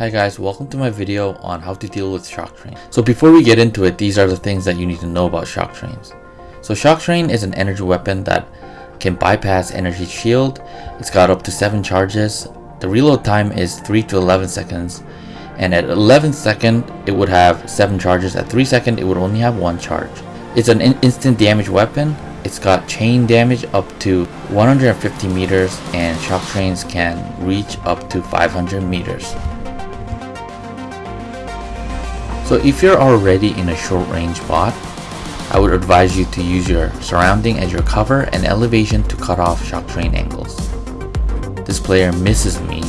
Hi guys, welcome to my video on how to deal with shock train. So before we get into it, these are the things that you need to know about shock trains. So shock train is an energy weapon that can bypass energy shield. It's got up to 7 charges. The reload time is 3 to 11 seconds. And at 11 second, it would have 7 charges. At 3 second, it would only have 1 charge. It's an in instant damage weapon. It's got chain damage up to 150 meters and shock trains can reach up to 500 meters. So if you're already in a short range bot, I would advise you to use your surrounding as your cover and elevation to cut off shock train angles. This player misses me.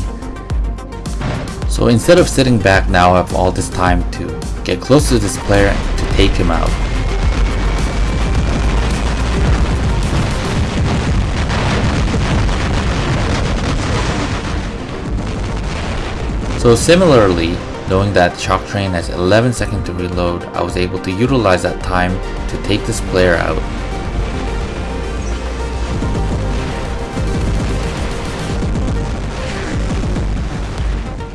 So instead of sitting back now I have all this time to get close to this player to take him out. So similarly, Knowing that Shock Train has 11 seconds to reload, I was able to utilize that time to take this player out.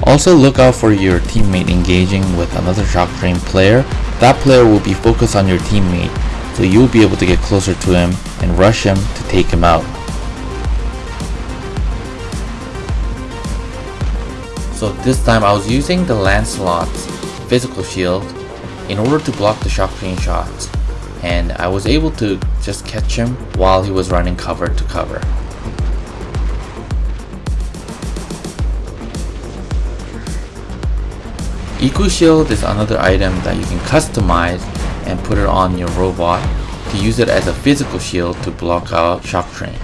Also look out for your teammate engaging with another Shock Train player. That player will be focused on your teammate, so you'll be able to get closer to him and rush him to take him out. So this time I was using the Lancelot's physical shield in order to block the shock train shots and I was able to just catch him while he was running cover to cover. Eco Shield is another item that you can customize and put it on your robot to use it as a physical shield to block out shock train.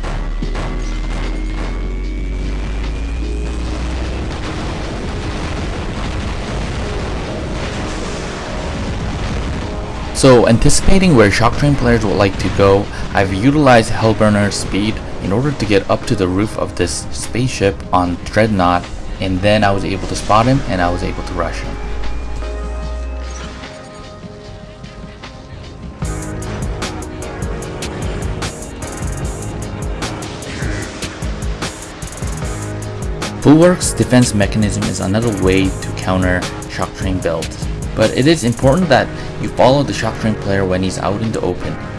So anticipating where shock train players would like to go, I've utilized Hellburner's speed in order to get up to the roof of this spaceship on Dreadnought and then I was able to spot him and I was able to rush him. Fullwork's defense mechanism is another way to counter shock train builds. But it is important that you follow the shock train player when he's out in the open.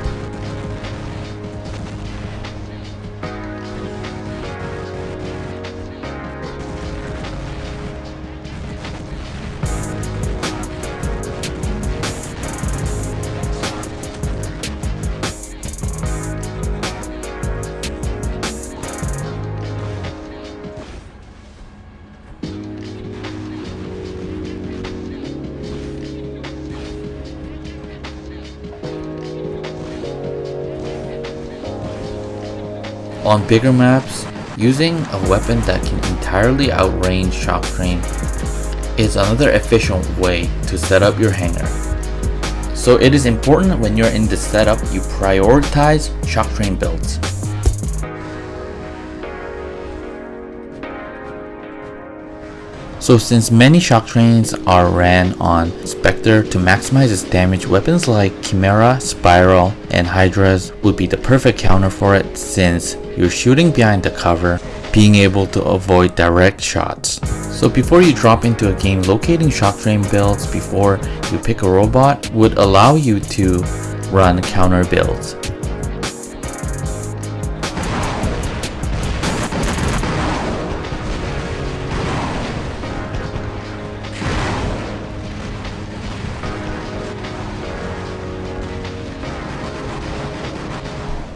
On bigger maps, using a weapon that can entirely outrange Shock Train is another efficient way to set up your hangar. So it is important when you're in the setup you prioritize Shock Train builds. So since many shock trains are ran on Spectre to maximize its damage, weapons like Chimera, Spiral, and Hydras would be the perfect counter for it since you're shooting behind the cover, being able to avoid direct shots. So before you drop into a game, locating shock train builds before you pick a robot would allow you to run counter builds.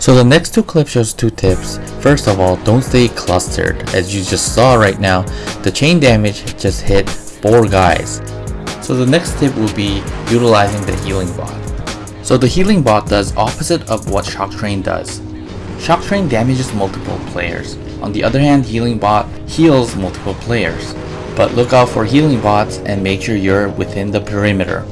So the next two clips shows two tips. First of all, don't stay clustered. As you just saw right now, the chain damage just hit 4 guys. So the next tip will be utilizing the healing bot. So the healing bot does opposite of what Shock Train does. Shock Train damages multiple players. On the other hand, healing bot heals multiple players. But look out for healing bots and make sure you're within the perimeter.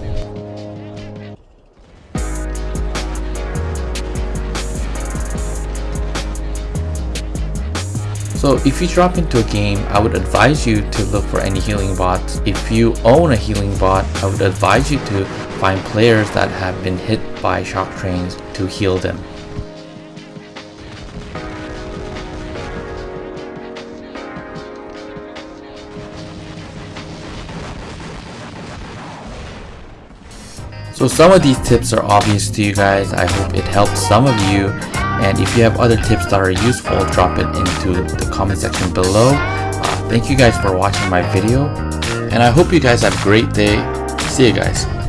So if you drop into a game, I would advise you to look for any healing bots. If you own a healing bot, I would advise you to find players that have been hit by shock trains to heal them. So some of these tips are obvious to you guys, I hope it helps some of you and if you have other tips that are useful, drop it into the comment section below. Uh, thank you guys for watching my video. And I hope you guys have a great day. See you guys.